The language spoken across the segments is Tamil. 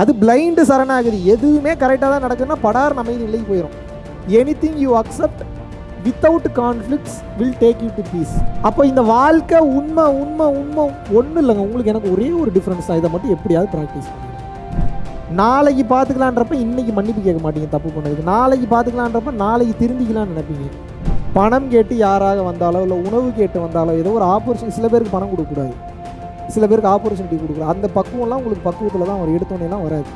அது பிளைண்டு சரணாகுது. எதுவுமே கரெக்டாக தான் நடக்குதுன்னா படார் அமைதி நிலைக்கு போயிடும் anything you accept without conflicts will take you to peace அப்போ இந்த வாழ்க்கை உண்மை உண்மை உண்மை ஒன்றும் இல்லைங்க. உங்களுக்கு எனக்கு ஒரே ஒரு டிஃப்ரென்ஸ் தான். இதை மட்டும் எப்படியாவது ப்ராக்டிஸ் பண்ணுங்க. நாளைக்கு பார்த்துக்கலான்றப்ப இன்னைக்கு மன்னிப்பு கேட்க மாட்டீங்க தப்பு பண்ணதுக்கு. நாளைக்கு பார்த்துக்கலான்றப்ப நாளைக்கு திருந்திக்கலாம்னு நினைப்பீங்க. பணம் கேட்டு யாராக வந்தாலோ இல்லை உணவு கேட்டு வந்தாலோ ஏதோ ஒரு ஆப்பர்ச்சுனிட்டி சில பேருக்கு பணம் கொடுக்கக்கூடாது. சில பேருக்கு ஆப்பர்ச்சுனிட்டி கொடுக்கலாம் அந்த பக்குவம்லாம் உங்களுக்கு பக்குவத்தில் தான் ஒரு எடுத்தோன்னேலாம் வராது.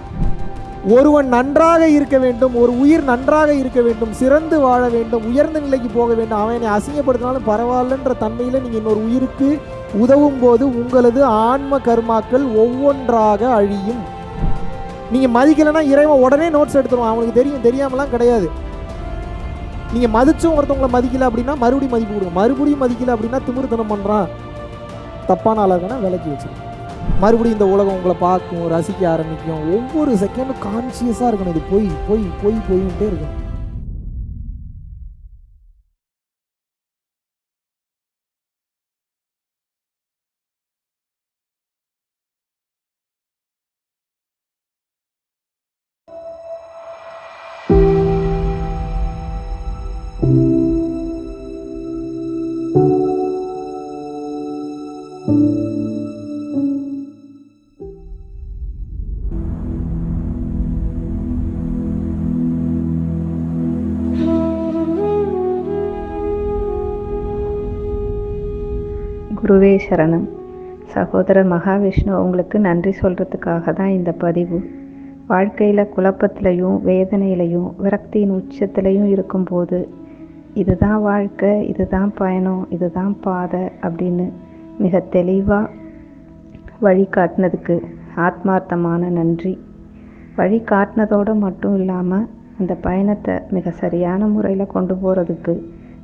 ஒருவன் நன்றாக இருக்க வேண்டும் ஒரு உயிர் நன்றாக இருக்க வேண்டும் சிறந்து வாழ வேண்டும் உயர்ந்த நிலைக்கு போக வேண்டும் அவனை அசிங்கப்படுத்தினாலும் பரவாயில்லன்ற தன்மையில் நீங்கள் இன்னொரு உயிருக்கு உதவும் போது உங்களது ஆன்ம கர்மாக்கள் ஒவ்வொன்றாக அழியும். நீங்கள் மதிக்கலைன்னா இறைவன் உடனே நோட்ஸ் எடுத்துருவான். அவனுக்கு தெரியும். தெரியாமலாம் கிடையாது. நீங்கள் மதிச்சும் ஒருத்தவங்களை மதிக்கல அப்படின்னா மறுபடியும் மதிப்பு கொடுங்க. மறுபடியும் மதிக்கல அப்படின்னா திமிருத்தனம் பண்ணுறான் தப்பான ஆளாகனா விலக்கி வச்சுருக்கோம் மறுபடியும் இந்த உலகம் உங்களை பார்க்கும் ரசிக்க ஆரம்பிக்கும். ஒவ்வொரு செகண்டும் கான்சியஸாக இருக்கணும். இது போய் போய் போய் போயின்ட்டே இருக்கணும். குருவே சரணம். சகோதரர் மகாவிஷ்ணு உங்களுக்கு நன்றி சொல்கிறதுக்காக தான் இந்த பதிவு. வாழ்க்கையில் குழப்பத்திலையும் வேதனையிலையும் விரக்தியின் உச்சத்திலையும் இருக்கும்போது இதுதான் வாழ்க்கை இதுதான் பயணம் இதுதான் பாதை அப்படின்னு மிக தெளிவாக வழிகாட்டினதுக்கு ஆத்மார்த்தமான நன்றி. வழி காட்டினதோடு மட்டும் இல்லாமல் அந்த பயணத்தை மிக சரியான முறையில் கொண்டு போகிறதுக்கு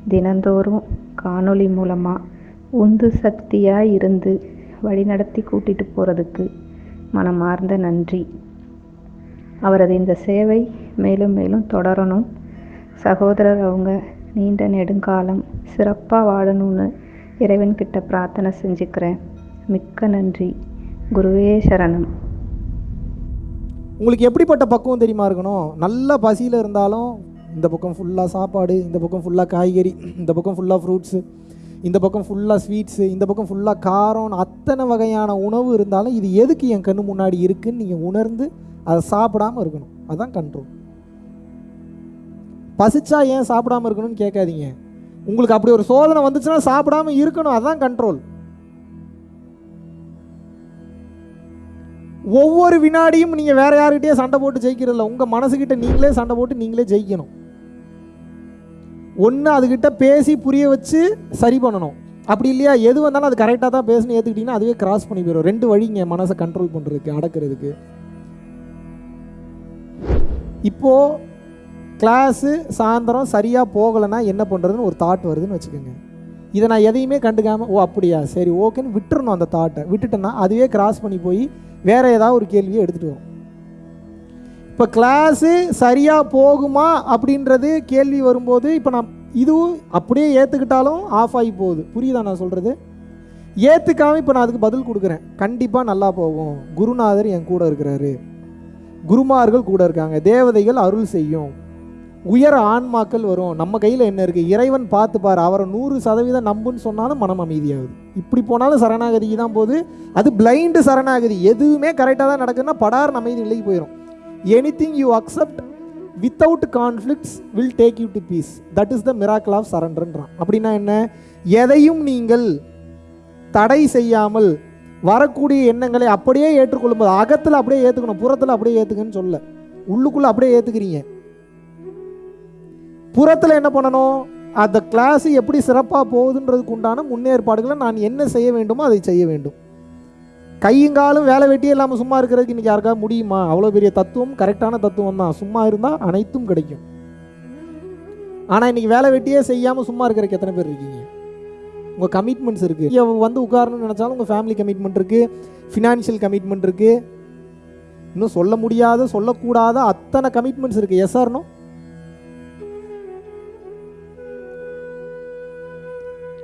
தினந்தோறும் காணொளி மூலமாக உந்து சக்தியாக இருந்து வழிநடத்தி கூட்டிகிட்டு போகிறதுக்கு மனமார்ந்த நன்றி. அவரது இந்த சேவை மேலும் மேலும் தொடரணும். சகோதரர் அவங்க நீண்ட நெடுங்காலம் சிறப்பாக வாழணும்னு இறைவன்கிட்ட பிரார்த்தனை செஞ்சுக்கிறேன். மிக்க நன்றி. குருவே சரணம். உங்களுக்கு எப்படிப்பட்ட பக்குவம் தெரியுமா இருக்கணும்? நல்ல பசியில் இருந்தாலும் இந்த பக்கம் ஃபுல்லாக சாப்பாடு இந்த பக்கம் ஃபுல்லாக காய்கறி இந்த பக்கம் ஃபுல்லாக ஃப்ரூட்ஸு இந்த பக்கம் ஃபுல்லாக ஸ்வீட்ஸு இந்த பக்கம் ஃபுல்லாக காரம் அத்தனை வகையான உணவு இருந்தாலும் இது எதுக்கு என் கண்ணு முன்னாடி இருக்குன்னு நீங்கள் உணர்ந்து அதை சாப்பிடாம இருக்கணும். அதுதான் கண்ட்ரோல் பசிச்சா ஏன் சாப்பிடாம இருக்கணும்னு கேட்காதீங்க. உங்களுக்கு அப்படி ஒரு சோதனை வந்துச்சுன்னா சாப்பிடாம இருக்கணும். அதுதான் கண்ட்ரோல் ஒவ்வொரு வினாடியும் நீங்கள் வேற யாருக்கிட்டே சண்டை போட்டு ஜெயிக்கிறதில்ல. உங்கள் மனசுக்கிட்ட நீங்களே சண்டை போட்டு நீங்களே ஜெயிக்கணும். ஒன்று அதுக்கிட்ட பேசி புரிய வச்சு சரி பண்ணணும். அப்படி இல்லையா? எது வந்தாலும் அது கரெக்டாக தான் பேசணும் ஏற்றுக்கிட்டிங்கன்னா அதுவே கிராஸ் பண்ணி போயிடும் ரெண்டு வழிங்க மனசை கண்ட்ரோல் பண்ணுறதுக்கு அடக்கிறதுக்கு. இப்போது கிளாஸு சாயந்தரம் சரியாக போகலைன்னா என்ன பண்ணுறதுன்னு ஒரு தாட் வருதுன்னு வச்சுக்கோங்க. இதை நான் எதையுமே கண்டுக்காமல் ஓ அப்படியா? சரி ஓகேன்னு விட்டுறணும் அந்த தாட்டை விட்டுட்டேன்னா அதுவே கிராஸ் பண்ணி போய் வேறு ஏதாவது ஒரு கேள்வியை எடுத்துகிட்டு வரும். இப்போ கிளாஸு சரியாக போகுமா அப்படின்றது கேள்வி வரும்போது இப்போ நான் இதுவும் அப்படியே ஏற்றுக்கிட்டாலும் ஆஃப் ஆகி போகுது. புரியுதா நான் சொல்கிறது ஏற்றுக்காம இப்போ நான் அதுக்கு பதில் கொடுக்குறேன். கண்டிப்பாக நல்லா போகும். குருநாதர் என் கூட இருக்கிறாரு. குருமார்கள் கூட இருக்காங்க. தேவதைகள் அருள் செய்யும். உயர ஆன்மாக்கள் வரும். நம்ம கையில் என்ன இருக்குது இறைவன் பார்த்து அவரை நூறு சதவீதம் நம்புன்னு சொன்னாலும் மனம் அமைதியாகுது. இப்படி போனாலும் சரணாகதிக்கு தான் போகுது. அது பிளைண்டு சரணாகதி. எதுவுமே கரெக்டாக தான் நடக்குதுன்னா படார் அமைதி நிலைக்கு போயிடும் anything you accept without conflicts will take you to peace that is the miracle of சரண்டர்ன்றான் அப்படின்னா என்ன? எதையும் நீங்கள் தடை செய்யாமல் வரக்கூடிய எண்ணங்களை அப்படியே ஏற்றுக்கொள்ளும்போது அகத்தில் அப்படியே ஏற்றுக்கணும் புறத்தில் அப்படியே ஏற்றுக்கன்னு சொல்ல. உள்ளுக்குள்ளே அப்படியே ஏற்றுக்கிறீங்க புறத்தில் என்ன பண்ணணும்? அந்த கிளாஸ் எப்படி சிறப்பாக போகுதுன்றதுக்கு உண்டான முன்னேற்பாடுகளை நான் என்ன செய்ய வேண்டுமோ அதை செய்ய வேண்டும். கையுங்காலும் வேலை வெட்டியே இல்லாமல் சும்மா இருக்கிறதுக்கு இன்றைக்கி யாருக்காவது முடியுமா? அவ்வளோ பெரிய தத்துவம் கரெக்டான தத்துவம் தான். சும்மா இருந்தால் அனைத்தும் கிடைக்கும். ஆனால் இன்றைக்கி வேலை வெட்டியே செய்யாமல் சும்மா இருக்கிறதுக்கு எத்தனை பேர் இருக்கீங்க? உங்கள் கமிட்மெண்ட்ஸ் இருக்குது இங்கே வந்து உட்காரணும்னு நினச்சாலும் உங்கள் ஃபேமிலி கமிட்மெண்ட் இருக்குது ஃபினான்ஷியல் கமிட்மெண்ட் இருக்குது இன்னும் சொல்ல முடியாத சொல்லக்கூடாத அத்தனை கமிட்மெண்ட்ஸ் இருக்குது எஸ்ஆர்னோ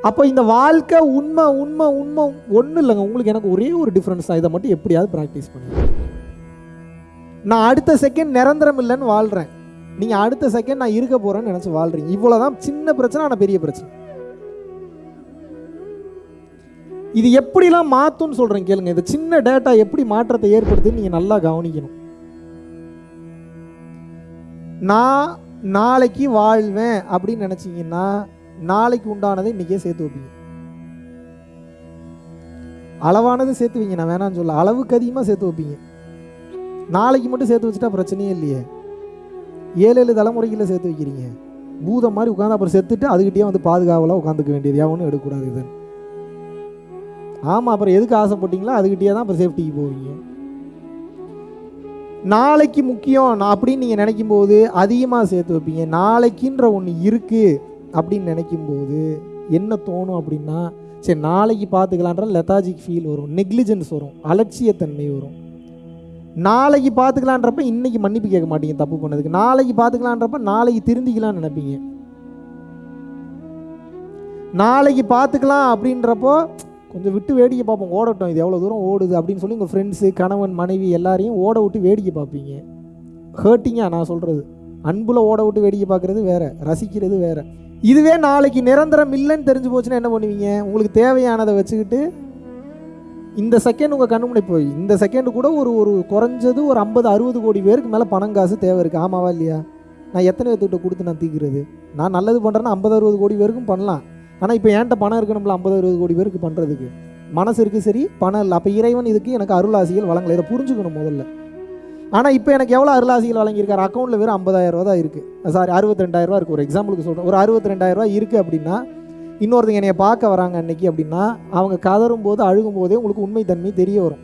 அப்போ இந்த வாழ்க்கை உண்மை உண்மை உண்மை ஒன்றும் இல்லைங்க. உங்களுக்கு எனக்கு ஒரே ஒரு டிஃப்ரென்ஸ் தான். இதை மட்டும் எப்படியாவது ப்ராக்டிஸ் பண்ணுங்க. நான் அடுத்த செகண்ட் நிரந்தரம் இல்லைன்னு வாழ்கிறேன் நீங்கள் அடுத்த செகண்ட் நான் இருக்க போகிறேன்னு நினச்சி வாழ்கிறீங்க இவ்வளோதான் சின்ன பிரச்சனை ஆனால் பெரிய பிரச்சனை. இது எப்படிலாம் மாற்றும்னு சொல்கிறேன் கேளுங்க. இந்த சின்ன டேட்டா எப்படி மாற்றத்தை ஏற்படுத்துன்னு நீங்கள் நல்லா கவனிக்கணும். நான் நாளைக்கு வாழ்வேன் அப்படின்னு நினச்சிங்கன்னா நாளைக்கு உண்டானதை இன்றைக்கே சேர்த்து வைப்பீங்க. அளவானது சேர்த்து வைங்க நான் வேணான்னு சொல்ல அளவுக்கு அதிகமாக சேர்த்து வைப்பீங்க. நாளைக்கு மட்டும் சேர்த்து வச்சுட்டா பிரச்சனையே இல்லையே. ஏழு ஏழு தலைமுறைகளில் சேர்த்து வைக்கிறீங்க. பூதம் மாதிரி உட்காந்து அப்புறம் செத்துட்டு அதுக்கிட்டே வந்து பாதுகாவலாக உட்காந்துக்க வேண்டியது எவனும் எடுக்கக்கூடாது இது. ஆமாம் அப்புறம் எதுக்கு ஆசைப்பட்டீங்களோ அதுக்கிட்டே தான் அப்புறம் சேஃப்டிக்கு போவீங்க. நாளைக்கு முக்கியம் நான் அப்படின்னு நீங்கள் நினைக்கும் போது அதிகமாக சேர்த்து வைப்பீங்க. நாளைக்குன்ற ஒன்று இருக்குது அப்படின்னு நினைக்கும் போது என்ன தோணும் அப்படின்னா சரி நாளைக்கு பார்த்துக்கலான்ற லெத்தாஜிக் ஃபீல் வரும் நெக்லிஜென்ஸ் வரும் அலட்சியத்தன்மை வரும். நாளைக்கு பார்த்துக்கலான்றப்ப இன்னைக்கு மன்னிப்பு கேட்க மாட்டீங்க தப்பு பண்ணதுக்கு. நாளைக்கு பார்த்துக்கலான்றப்ப நாளைக்கு திருந்திக்கலாம்னு நினைப்பீங்க. நாளைக்கு பார்த்துக்கலாம் அப்படின்றப்போ கொஞ்சம் விட்டு வேடிக்கை பார்ப்போம் ஓடட்டும் இது எவ்வளோ தூரம் ஓடுது அப்படின்னு சொல்லி உங்கள் ஃப்ரெண்ட்ஸு கணவன் மனைவி எல்லாரையும் ஓட விட்டு வேடிக்கை பார்ப்பீங்க. ஹேர்ட்டிங்காக நான் சொல்கிறது அன்புல ஓட விட்டு வேடிக்கை பார்க்குறது வேற ரசிக்கிறது வேற. இதுவே நாளைக்கு நிரந்தரம் இல்லைன்னு தெரிஞ்சு போச்சுன்னா என்ன பண்ணுவீங்க? உங்களுக்கு தேவையானதை வச்சுக்கிட்டு இந்த செகண்ட் உங்கள் கண்ணு முன்னாடி போய் இந்த செகண்டு கூட ஒரு ஒரு குறைஞ்சது ஒரு ஐம்பது அறுபது கோடி பேருக்கு மேலே பணம் காசு தேவை இருக்குது ஆமாவா இல்லையா? நான் எத்தனை பேர்த்துக்கிட்ட கொடுத்து நான் தீக்கிறது? நான் நல்லது பண்ணுறேன்னா ஐம்பது அறுபது கோடி பேருக்கும் பண்ணலாம். ஆனால் இப்போ என்கிட்ட பணம் இருக்கணும்ல ஐம்பது அறுபது கோடி பேருக்கு பண்ணுறதுக்கு மனசு இருக்குது சரி பணம் இல்லை. அப்போ இறைவன் இதுக்கு எனக்கு அருளாசிகள் வழங்கலை. இதை புரிஞ்சுக்கணும் முதல்ல. ஆனால் இப்போ எனக்கு எவ்வளோ அருளாசிகள் வழங்கியிருக்காரு? அக்கௌண்ட்டில் வெறும் ஐம்பதாயிரம் ரூபா தான் இருக்குது சாரி அறுபத்தி ரெண்டாயிரரூவா இருக்குது ஒரு எக்ஸாம்பிளுக்கு சொல்கிறேன் ஒரு அறுபத்தி ரெண்டாயிரரூவா இருக்குது அப்படின்னா இன்னொருத்தங்க என்னைய பார்க்க வராங்க அன்னைக்கு அப்படின்னா அவங்க கதறும் போது அழுகும் போதே உங்களுக்கு உண்மைத்தன்மை தெரிய வரும்.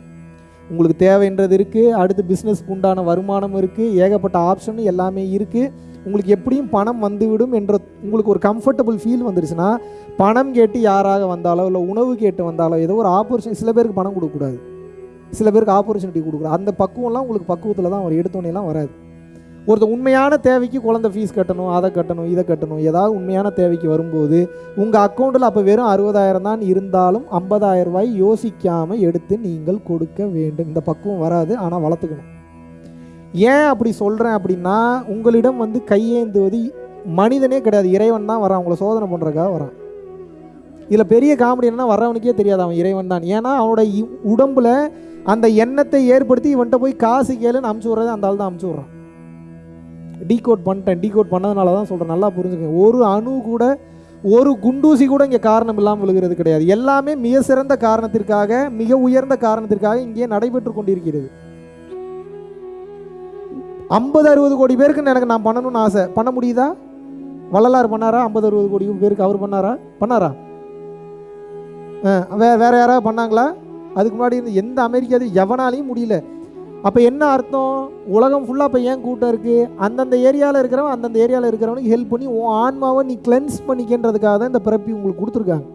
உங்களுக்கு தேவைன்றது இருக்குது அடுத்து பிஸ்னஸ்க்கு உண்டான வருமானம் இருக்குது ஏகப்பட்ட ஆப்ஷன் எல்லாமே இருக்குது உங்களுக்கு எப்படியும் பணம் வந்துவிடும் என்ற உங்களுக்கு ஒரு கம்ஃபர்டபுள் ஃபீல் வந்துருச்சுன்னா பணம் கேட்டு யாராக வந்தாலோ இல்லை உணவு கேட்டு வந்தாலோ ஏதோ ஒரு ஆப்பர்ச்சுனிட்டி சில பேருக்கு பணம் கொடுக்கக்கூடாது. சில பேருக்கு ஆப்பர்ச்சுனிட்டி கொடுக்குறது அந்த பக்குவம்லாம் உங்களுக்கு பக்குவத்தில் தான் அவர் எடுத்தோன்னேலாம் வராது. ஒருத்தர் உண்மையான தேவைக்கு குழந்தை ஃபீஸ் கட்டணும் அதை கட்டணும் இதை கட்டணும் ஏதாவது உண்மையான தேவைக்கு வரும்போது உங்கள் அக்கௌண்ட்டில் அப்போ வெறும் அறுபதாயிரம் தான் இருந்தாலும் ஐம்பதாயிரம் ரூபாய் யோசிக்காமல் எடுத்து நீங்கள் கொடுக்க வேண்டும். இந்த பக்குவம் வராது ஆனால் வளர்த்துக்கணும். ஏன் அப்படி சொல்கிறேன் அப்படின்னா உங்களிடம் வந்து கையேந்துவது மனிதனே கிடையாது. இறைவன் தான் வரான் அவங்கள சோதனை பண்ணுறதுக்காக வரான் இதில் பெரிய காமெடி என்னன்னா வர்றவனுக்கே தெரியாது அவன் இறைவன் தான். ஏன்னா அவனோட இ- உடம்புல அந்த எண்ணத்தை ஏற்படுத்தி இவன்கிட்ட போய் காசு கேளுன்னு அமுச்சு விட்றது அந்த ஆள் தான் அமுச்சு விட்றான். டீகோட் பண்ணிட்டேன் டீகோட் பண்ணதுனால தான் சொல்கிறேன் நல்லா புரிஞ்சுக்கங்க. ஒரு அணு கூட ஒரு குண்டூசி கூட இங்கே காரணம் இல்லாமல் விழுகிறது கிடையாது. எல்லாமே மிக சிறந்த காரணத்திற்காக மிக உயர்ந்த காரணத்திற்காக இங்கே நடைபெற்று கொண்டிருக்கிறது. ஐம்பது அறுபது கோடி பேருக்கு எனக்கு நான் பண்ணணும்னு ஆசை. பண்ண முடியுதா? வள்ளலார் பண்ணாரா? ஐம்பது அறுபது கோடி பேருக்கு அவர் பண்ணாரா? பண்ணாரா? ஆ, வே வேறு யாராவது பண்ணாங்களா? அதுக்கு முன்னாடி இருந்து எந்த அமெரிக்காவது எவனாலையும் முடியல. அப்போ என்ன அர்த்தம்? உலகம் ஃபுல்லாக இப்போ ஏன் கூட்டம் இருக்குது அந்தந்த ஏரியாவில் இருக்கிறவன் அந்தந்த ஏரியாவில் இருக்கிறவனுக்கு ஹெல்ப் பண்ணி உன் ஆன்மாவை நீ கிளென்ஸ் பண்ணிக்கின்றதுக்காக தான் இந்த பிறப்பி உங்களுக்கு கொடுத்துருக்காங்க.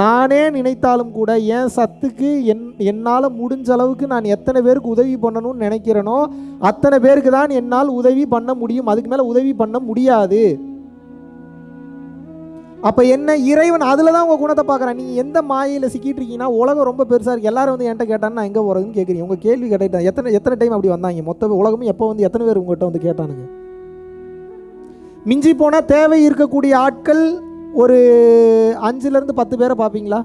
நானே நினைத்தாலும் கூட என் சத்துக்கு என் என்னால் முடிஞ்ச அளவுக்கு நான் எத்தனை பேருக்கு உதவி பண்ணணும்னு நினைக்கிறேனோ அத்தனை பேருக்கு தான் என்னால் உதவி பண்ண முடியும். அதுக்கு மேலே உதவி பண்ண முடியாது. அப்போ என்ன இறைவன் அதில் தான் உங்கள் குணத்தை பார்க்குறேன். நீங்கள் எந்த மாயையில் சிக்கிட்டு இருக்கீங்கன்னா உலகம் ரொம்ப பெருசாக இருக்குது எல்லாரும் வந்து என்கிட்ட கேட்டான்னு நான் எங்கே போகிறதுன்னு கேட்குறீங்க உங்கள் கேள்வி கேட்டால் எத்தனை எத்தனை டைம் அப்படி வந்தாங்க? மொத்த உலகமும் எப்போ வந்து எத்தனை பேர் உங்கள்கிட்ட வந்து கேட்டானுங்க? மிஞ்சி போனால் தேவை இருக்கக்கூடிய ஆட்கள் ஒரு அஞ்சுலேருந்து பத்து பேரை பார்ப்பீங்களா?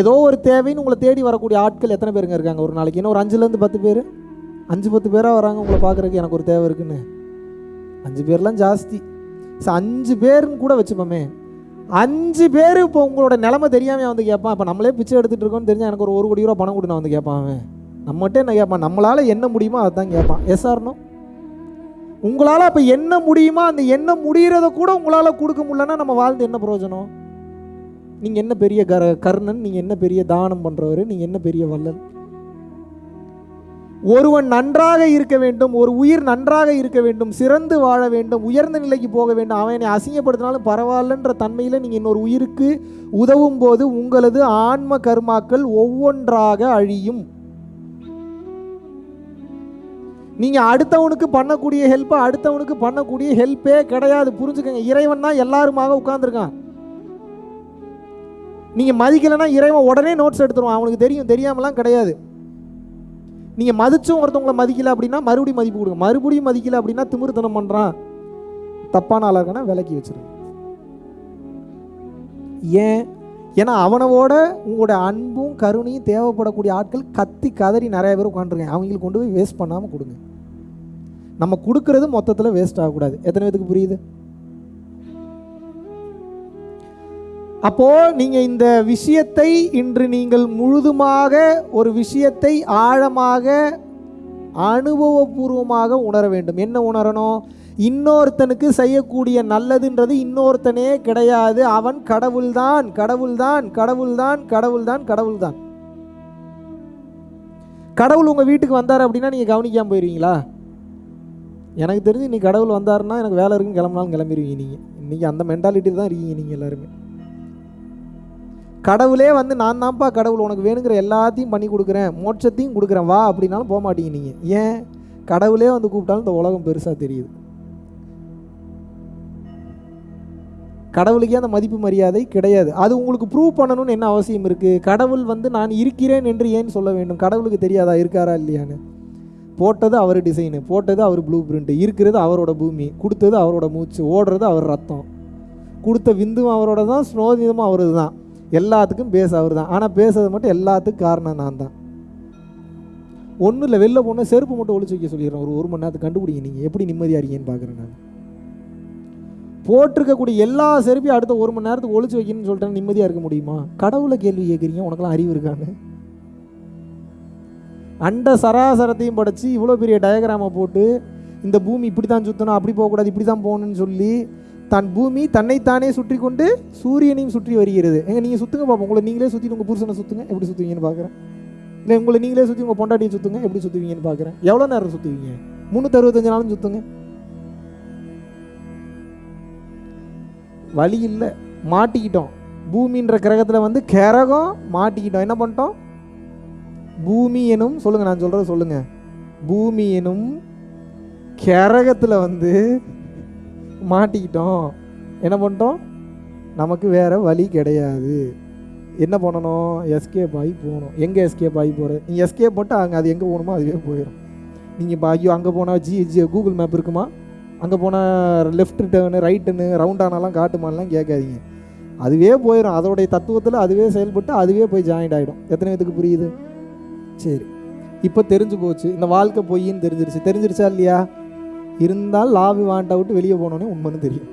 ஏதோ ஒரு தேவைன்னு உங்களை தேடி வரக்கூடிய ஆட்கள் எத்தனை பேருங்க இருக்காங்க? ஒரு நாளைக்கு இன்னும் ஒரு அஞ்சுலேருந்து பத்து பேர்? அஞ்சு பத்து பேராக வராங்க உங்களை பார்க்குறதுக்கு எனக்கு ஒரு தேவை இருக்குன்னு. அஞ்சு பேர்லாம் ஜாஸ்தி. ஸோ அஞ்சு பேருன்னு கூட வச்சுப்போமே. அஞ்சு பேர் இப்போ உங்களோட நிலமை தெரியாமல் வந்து கேட்பான் இப்போ நம்மளே பிச்சை எடுத்துகிட்டு இருக்கோம்னு தெரிஞ்சா எனக்கு ஒரு ஒரு கோடி ரூபா பணம் கொடு நான் வந்து கேட்பான் அவன். நம்மகிட்ட என்ன கேட்பான் நம்மளால் என்ன முடியுமோ அதுதான் கேட்பான் எஸ் ஆர்னோ உங்களால் அப்போ என்ன முடியுமோ அந்த என்ன முடிகிறத கூட உங்களால் கொடுக்க முடியலன்னா நம்ம வாழ்ந்து என்ன பிரயோஜனம்? நீங்கள் என்ன பெரிய கர கர்ணன் நீங்கள் என்ன பெரிய தானம் பண்ணுறவர் நீங்கள் என்ன பெரிய வள்ளல்? ஒருவன் நன்றாக இருக்க வேண்டும் ஒரு உயிர் நன்றாக இருக்க வேண்டும் சிறந்து வாழ வேண்டும் உயர்ந்த நிலைக்கு போக வேண்டும் அவனை அசிங்கப்படுத்தினாலும் பரவாயில்லன்ற தன்மையில் நீங்கள் இன்னொரு உயிருக்கு உதவும் போது உங்களது ஆன்ம கர்மாக்கள் ஒவ்வொன்றாக அழியும். நீங்கள் அடுத்தவனுக்கு பண்ணக்கூடிய ஹெல்ப்பை அடுத்தவனுக்கு பண்ணக்கூடிய ஹெல்ப்பே கிடையாது. புரிஞ்சுக்கங்க இறைவன் தான் எல்லாருமாக உட்காந்துருக்கான் நீங்கள் மதிக்கலைன்னா இறைவன் உடனே நோட்ஸ் எடுத்துருவான். அவனுக்கு தெரியும் தெரியாமலாம் கிடையாது. நீங்கள் மதிச்சும் ஒருத்தவங்களை மதிக்கல அப்படின்னா மறுபடியும் மதிப்பு கொடுங்க. மறுபடியும் மதிக்கல அப்படின்னா திமிருத்தனம் பண்ணுறான் தப்பான ஆளாக இருக்கானா? விலக்கி வச்சிருங்க. ஏன்? ஏன்னா அவனவோட உங்களோட அன்பும் கருணையும் தேவைப்படக்கூடிய ஆட்கள் கத்தி கதறி நிறைய பேர் உட்காந்துருக்கேன் அவங்களுக்கு கொண்டு போய் வேஸ்ட் பண்ணாமல் கொடுங்க. நம்ம கொடுக்கறது மொத்தத்தில் வேஸ்ட் ஆகக்கூடாது. எத்தனை பேத்துக்கு புரியுது? அப்போ நீங்க இந்த விஷயத்தை இன்று நீங்கள் முழுதுமாக ஒரு விஷயத்தை ஆழமாக அனுபவபூர்வமாக உணர வேண்டும். என்ன உணரணும்? இன்னொருத்தனுக்கு செய்யக்கூடிய நல்லதுன்றது இன்னொருத்தனே கிடையாது. அவன் கடவுள்தான் கடவுள்தான் கடவுள்தான் கடவுள்தான் கடவுள்தான். கடவுள் உங்க வீட்டுக்கு வந்தார் அப்படின்னா நீங்க கவனிக்காம போயிருவீங்களா? எனக்கு தெரிஞ்சு நீ கடவுள் வந்தாருன்னா எனக்கு வேலை இருக்குன்னு கிளம்பினாலும் கிளம்பிடுவீங்க நீங்கள் இன்றைக்கி அந்த மென்டாலிட்டி தான் இருக்கீங்க நீங்கள் எல்லாருமே. கடவுளே வந்து நான் தான்ப்பா கடவுள் உனக்கு வேணுங்கிற எல்லாத்தையும் பண்ணி கொடுக்குறேன் மோட்சத்தையும் கொடுக்குறேன் வா அப்படின்னாலும் போக மாட்டீங்க நீங்கள் ஏன்? கடவுளே வந்து கூப்பிட்டாலும் இந்த உலகம் பெருசாக தெரியுது. கடவுளுக்கே அந்த மதிப்பு மரியாதை கிடையாது. அது உங்களுக்கு ப்ரூவ் பண்ணணும்னு என்ன அவசியம் இருக்குது கடவுள் வந்து நான் இருக்கிறேன் என்று ஏன் சொல்ல வேண்டும்? கடவுளுக்கு தெரியாதா? இருக்காரா இல்லையான்னு. போட்டது அவர் டிசைனு போட்டது அவர் ப்ளூ பிரிண்ட்டு இருக்கிறது அவரோட பூமி கொடுத்தது அவரோட மூச்சு ஓடுறது அவர் ரத்தம். கொடுத்த விந்தும் அவரோட தான் ஸ்னோதிதமும் அவரது தான் எல்லாத்துக்கும் பேச அவர் தான். ஆனால் பேசுறது மட்டும் எல்லாத்துக்கும் காரணம் நான் தான். ஒன்றும் இல்லை வெளில போனால் செருப்பு மட்டும் ஒழிச்சு வைக்க சொல்லிடுறேன். ஒரு ஒரு மணி நேரத்துக்கு கண்டுபிடிங்க நீங்கள் எப்படி நிம்மதியாக இருக்கீங்கன்னு பார்க்குறேன் நான். போட்டிருக்கக்கூடிய எல்லா செருப்பையும் அடுத்த ஒரு மணி நேரத்துக்கு ஒழிச்சு வைக்கணும்னு சொல்லிட்டேன் நிம்மதியாக இருக்க முடியுமா? கடவுளை கேள்வி கேட்குறீங்க. உனக்கெல்லாம் அறிவு இருக்கான்னு அண்ட சராசரத்தையும் படைச்சு இவ்வளோ பெரிய டயக்ராமை போட்டு இந்த பூமி இப்படி தான் சுற்றணும் அப்படி போகக்கூடாது இப்படி தான் போகணும்னு சொல்லி தன் பூமி தன்னைத்தானே சுற்றி கொண்டு சூரியனையும் சுற்றி வருகிறது. எங்க நீங்கள் சுற்றுங்க பார்ப்போம் உங்களை நீங்களே சுற்றி உங்கள் புருஷனை சுற்றுங்க எப்படி சுற்றுவீங்கன்னு பார்க்குறேன் இல்லை உங்களை நீங்களே சுற்றி உங்கள் பொண்டாட்டியை சுற்றுங்க எப்படி சுற்றுவீங்கன்னு பார்க்குறேன் எவ்வளோ நேரம் சுற்றுவீங்க முந்நூற்றறுபத்தஞ்சு நாளும் சுற்றுங்க வழி இல்லை. மாட்டிக்கிட்டோம். பூமின்ற கிரகத்தில் வந்து கிரகம் மாட்டிக்கிட்டோம். என்ன பண்ணிட்டோம்? பூமி எனும் சொல்லுங்கள் நான் சொல்கிறத சொல்லுங்கள் பூமி எனும் கிரகத்தில் வந்து மாட்டிக்கிட்டோம். என்ன பண்ணிட்டோம்? நமக்கு வேறு வழி கிடையாது. என்ன பண்ணணும்? எஸ்கேப் ஆகி போகணும். எங்கே எஸ்கேப் ஆகி போகிறது நீங்கள் எஸ்கேப் போட்டு அங்கே அது எங்கே போகணுமோ அதுவே போயிடும் நீங்கள் இப்போ ஐயோ அங்கே போனால் ஜி ஜி கூகுள் மேப் இருக்குமா? அங்கே போனால் லெஃப்ட் டேர்னு ரைட்டுன்னு ரவுண்டானாலாம் காட்டுமான்லாம் கேட்காதீங்க. அதுவே போயிடும் அதோடைய தத்துவத்தில் அதுவே செயல்பட்டு அதுவே போய் ஜாயிண்ட் ஆகிடும் எத்தனை பேத்துக்கு புரியுது? சரி. இப்போ தெரிஞ்சு போச்சு. இந்த வாழ்க்கை பொய்ன்னு தெரிஞ்சிருச்சு. தெரிஞ்சிருச்சா இல்லையா? இருந்தால் லாபி வாண்டை விட்டு வெளியே போனோன்னே உண்மைன்னு தெரியும்.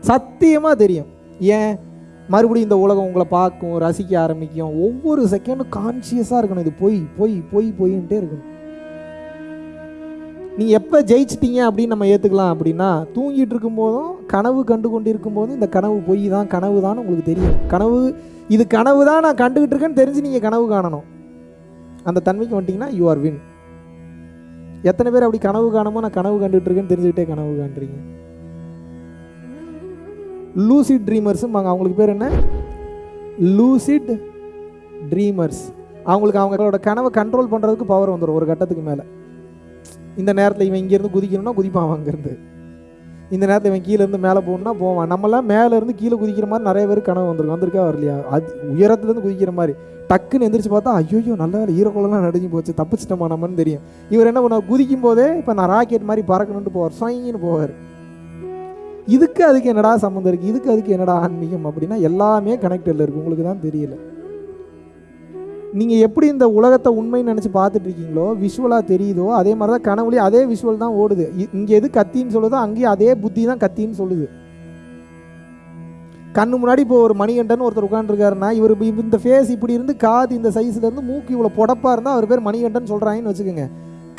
சத்தியமாக தெரியும். ஏன்? மறுபடியும் இந்த உலகம் உங்களை பார்க்கும் ரசிக்க ஆரம்பிக்கும். ஒவ்வொரு செகண்டும் கான்சியஸாக இருக்கணும். இது பொய் பொய் பொய் பொய்ன்ட்டே இருக்கணும். நீங்கள் எப்போ ஜெயிச்சிட்டீங்க அப்படின்னு நம்ம ஏற்றுக்கலாம் அப்படின்னா தூங்கிட்டு இருக்கும்போதும் கனவு கண்டு கொண்டு இருக்கும்போதும் இந்த கனவு பொய் தான் கனவு தான் உங்களுக்கு தெரியும். கனவு இது கனவு தான் நான் கண்டுகிட்டு இருக்கேன்னு தெரிஞ்சு நீங்கள் கனவு காணணும். அந்த தன்மைக்கு வந்துட்டிங்கன்னா யூ ஆர் வின் எத்தனை பேர் அப்படி கனவு காணாம நான் கனவு கண்டுட்டு இருக்கேன்னு தெரிஞ்சுக்கிட்டே கனவு காண்றீங்க. லூசிட் ட்ரீமர்ஸும் அவங்களுக்கு பேர் என்ன? லூசிட் ட்ரீமர்ஸ் அவங்களுக்கு அவங்களோட கனவை கண்ட்ரோல் பண்ணுறதுக்கு பவர் வந்துடும் ஒரு கட்டத்துக்கு மேலே. இந்த நேரத்தில் இவன் இங்கேருந்து குதிக்கணும்னா குதிப்பான் அங்கேருந்து இந்த நேரத்தில் இவன் கீழேருந்து மேலே போகணும்னா போவான். நம்மளாம் மேலே இருந்து கீழே குதிக்கிற மாதிரி நிறைய பேர் கனவு வந்திருக்கும் வந்திருக்கா வரலையா? அது உயரத்துலேருந்து குதிக்கிற மாதிரி. டக்குன்னு எந்திரிச்சு பார்த்தா ஐயோ நல்ல வேலை ஈரக்குளம்லாம் போச்சு. தப்பிச்சிட்டோமா நம்மன்னு தெரியும். இவர் என்ன பண்ணார் குதிக்கும் போதே இப்போ நான் ராக்கெட் மாதிரி பறக்கணுன்ட்டு போவார். சொயின்னு போவார். இதுக்கு அதுக்கு என்னடா சம்மந்தம் இருக்குது இதுக்கு அதுக்கு என்னடா ஆன்மீகம் அப்படின்னா எல்லாமே கனெக்டடில் இருக்குது உங்களுக்கு தான் தெரியல. நீங்கள் எப்படி இந்த உலகத்தை உண்மைன்னு நினச்சி பார்த்துட்டு இருக்கீங்களோ விஷுவலாக தெரியுதோ அதே மாதிரி தான் கனவுலேயே அதே விஷுவல் தான் ஓடுது. இங்கே எது கத்தின்னு சொல்லுதோ அங்கேயும் அதே புத்தி தான் கத்தின்னு சொல்லுது. கண்ணு முன்னாடி இப்போ ஒரு மணிகண்டன் ஒருத்தர் உட்காந்துருக்காருன்னா இவர் இந்த ஃபேஸ் இப்படி இருந்து காது இந்த சைஸ்லேருந்து மூக்கு இவ்வளோ புடப்பாக இருந்தால் அவர் பேர் மணிகண்டன் சொல்கிறாங்கன்னு வச்சுக்கோங்க.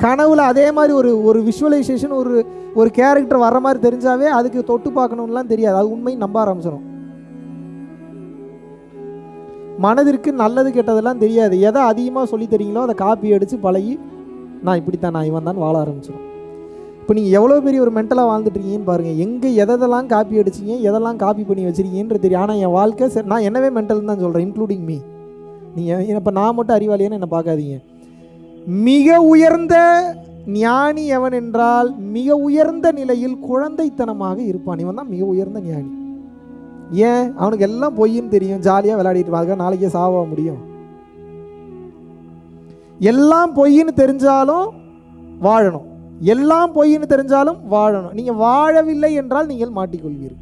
கனவுல அதே மாதிரி ஒரு ஒரு விஷுவலைசேஷன் ஒரு ஒரு கேரக்டர் வர மாதிரி தெரிஞ்சாவே அதுக்கு தொட்டு பார்க்கணும்லாம் தெரியாது. அது உண்மை நம்ப ஆரம்பிச்சிடும் மனதிற்கு நல்லது கெட்டதெல்லாம் தெரியாது. எதை அதிகமாக சொல்லி தரீங்களோ அதை காப்பி அடித்து பழகி நான் இப்படித்தான் நான் இவன் தான் வாழ ஆரம்பிச்சிடும் இப்போ நீங்கள் எவ்வளோ பெரிய ஒரு மென்டலாக வாழ்ந்துட்டுருக்கீங்கன்னு பாருங்கள் எங்கே எதெல்லாம் காப்பி அடிச்சிங்க எதெல்லாம் காப்பி பண்ணி வச்சிருக்கீங்கன்றது தெரியும். ஆனால் என் வாழ்க்கை சரி நான் என்னவே மென்டல்னு தான் சொல்கிறேன் இன்க்ளூடிங் மீ நீங்கள் இப்போ நான் மட்டும் அறிவாளியான்னு என்னை பார்க்காதீங்க. மிக உயர்ந்த ஞானி எவன் என்றால் மிக உயர்ந்த நிலையில் குழந்தைத்தனமாக இருப்பான். இவன் தான் மிக உயர்ந்த ஞானி. ஏன்? அவனுக்கு எல்லாம் பொய்ன்னு தெரியும். ஜாலியாக விளையாடிட்டு இருப்பான் அதுக்காக நாளைக்கே சாவ முடியும். எல்லாம் பொய்ன்னு தெரிஞ்சாலும் வாழணும். எல்லாம் பொய்ன்னு தெரிஞ்சாலும் வாழணும். நீங்கள் வாழவில்லை என்றால் நீங்கள் மாட்டிக்கொள்வீர்கள்.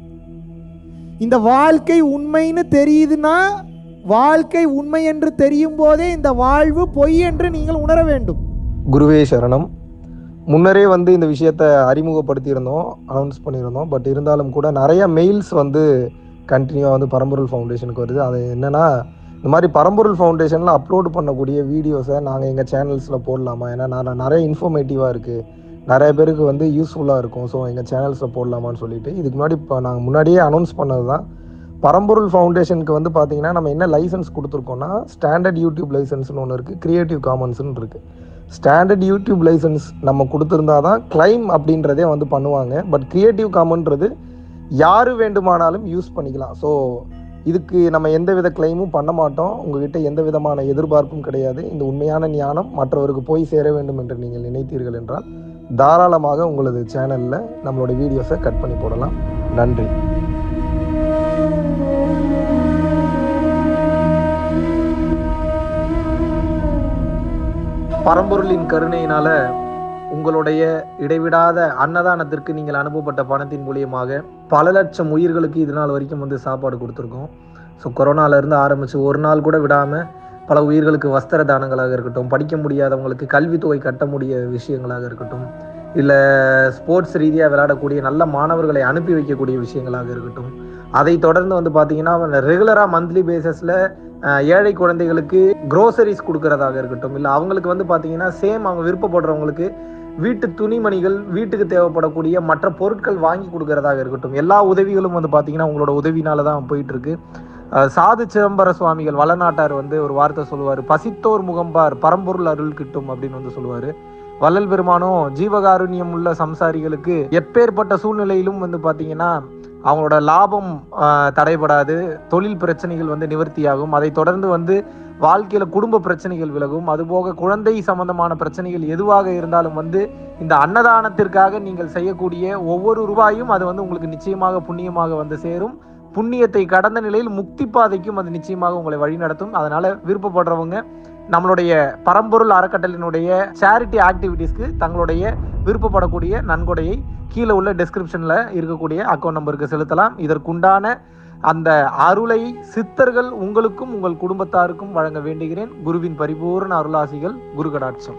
இந்த வாழ்க்கை உண்மைன்னு தெரியுதுன்னா வாழ்க்கை உண்மை என்று தெரியும் போதே இந்த வாழ்வு பொய் என்று நீங்கள் உணர வேண்டும். குருவே சரணம். முன்னரே வந்து இந்த விஷயத்தை அறிமுகப்படுத்தியிருந்தோம் அனௌன்ஸ் பண்ணியிருந்தோம். பட் இருந்தாலும் கூட நிறைய மெயில்ஸ் வந்து கண்டினியூவாக வந்து பரம்பொருள் ஃபவுண்டேஷனுக்கு வருது. அது என்னென்னா இந்த மாதிரி பரம்பொருள் ஃபவுண்டேஷனில் அப்லோட் பண்ணக்கூடிய வீடியோஸை நாங்கள் எங்கள் சேனல்ஸில் போடலாமா? ஏன்னா நான் நிறைய இன்ஃபர்மேட்டிவாக இருக்குது நிறைய பேருக்கு வந்து யூஸ்ஃபுல்லாக இருக்கும். ஸோ எங்கள் சேனல்ஸில் போடலாமான்னு சொல்லிட்டு. இதுக்கு முன்னாடி இப்போ நாங்கள் முன்னாடியே அனௌன்ஸ் பண்ணது தான் பரம்பொருள் ஃபவுண்டேஷனுக்கு வந்து பார்த்தீங்கன்னா நம்ம என்ன லைசன்ஸ் கொடுத்துருக்கோம்னா ஸ்டாண்டர்ட் யூடியூப் லைசன்ஸ்னு ஒன்று இருக்குது க்ரியேட்டிவ் காமன்ஸ்னு இருக்குது ஸ்டாண்டர்ட் யூடியூப் லைசன்ஸ் நம்ம கொடுத்துருந்தா தான் கிளைம் அப்படின்றதே வந்து பண்ணுவாங்க. பட் க்ரியேட்டிவ் காமன்றது யார் வேண்டுமானாலும் யூஸ் பண்ணிக்கலாம். ஸோ இதுக்கு நம்ம எந்த வித கிளைமும் பண்ண மாட்டோம். உங்ககிட்ட எந்த விதமான எதிர்பார்ப்பும் கிடையாது. இந்த உண்மையான ஞானம் மற்றவருக்கு போய் சேர வேண்டும் என்று நீங்கள் நினைத்தீர்கள் என்றால் தாராளமாக உங்களது சேனலில் நம்மளோட வீடியோஸை கட் பண்ணி போடலாம். நன்றி. பரம்பொருளின் கருணையினால உங்களுடைய இடைவிடாத அன்னதானத்திற்கு நீங்கள் அனுப்பப்பட்ட பணத்தின் மூலியமாக பல லட்சம் உயிர்களுக்கு இது நாள் வரைக்கும் வந்து சாப்பாடு கொடுத்துருக்கோம். ஸோ கொரோனாலேருந்து ஆரம்பித்து ஒரு நாள் கூட விடாமல் பல உயிர்களுக்கு வஸ்திர தானங்களாக இருக்கட்டும் படிக்க முடியாதவங்களுக்கு கல்வித்தொகை கட்ட முடிய விஷயங்களாக இருக்கட்டும் இல்லை ஸ்போர்ட்ஸ் ரீதியாக விளையாடக்கூடிய நல்ல மாணவர்களை அனுப்பி வைக்கக்கூடிய விஷயங்களாக இருக்கட்டும் அதை தொடர்ந்து வந்து பார்த்தீங்கன்னா ரெகுலராக மந்த்லி பேசஸில் ஏழை குழந்தைகளுக்கு க்ரோசரிஸ் கொடுக்கறதாக இருக்கட்டும் இல்லை அவங்களுக்கு வந்து பார்த்தீங்கன்னா சேம் அவங்க விருப்பப்படுறவங்களுக்கு வீட்டு துணிமணிகள் வீட்டுக்கு தேவைப்படக்கூடிய மற்ற பொருட்கள் வாங்கி கொடுக்கறதாக இருக்கட்டும். எல்லா உதவிகளும் வந்து பார்த்தீங்கன்னா உங்களோட உதவினால தான் போயிட்டு இருக்கு சாது சிதம்பர சுவாமிகள் வளநாட்டார் வந்து ஒரு வார்த்தை சொல்லுவார். பசித்தோர் முகம்பார் பரம்பொருள் அருள் கிட்டும் அப்படின்னு வந்து சொல்லுவார். வள்ளல் பெருமானும் ஜீவகாருண்யம் உள்ள சம்சாரிகளுக்கு எப்பேற்பட்ட சூழ்நிலையிலும் வந்து பார்த்தீங்கன்னா அவங்களோட லாபம் தடைபடாது தொழில் பிரச்சனைகள் வந்து நிவர்த்தியாகும். அதை தொடர்ந்து வந்து வாழ்க்கையில் குடும்ப பிரச்சனைகள் விலகும். அதுபோக குழந்தை சம்பந்தமான பிரச்சனைகள் எதுவாக இருந்தாலும் வந்து இந்த அன்னதானத்திற்காக நீங்கள் செய்யக்கூடிய ஒவ்வொரு ரூபாயும் அது வந்து உங்களுக்கு நிச்சயமாக புண்ணியமாக வந்து சேரும். புண்ணியத்தை கடந்த நிலையில் முக்தி பாதைக்கும் அது நிச்சயமாக உங்களை வழிநடத்தும். அதனால விருப்பப்படுறவங்க நம்மளுடைய பரம்பொருள் அறக்கட்டளினுடைய சேரிட்டி ஆக்டிவிட்டீஸ்க்கு தங்களுடைய விருப்பப்படக்கூடிய நன்கொடையை கீழே உள்ள டிஸ்கிரிப்ஷனில் இருக்கக்கூடிய அக்கௌண்ட் நம்பருக்கு செலுத்தலாம். இதற்குண்டான அந்த அருளை சித்தர்கள் உங்களுக்கும் உங்கள் குடும்பத்தாருக்கும் வழங்க வேண்டுகிறேன். குருவின் பரிபூர்ண அருளாசிகள் குரு கடாட்சம்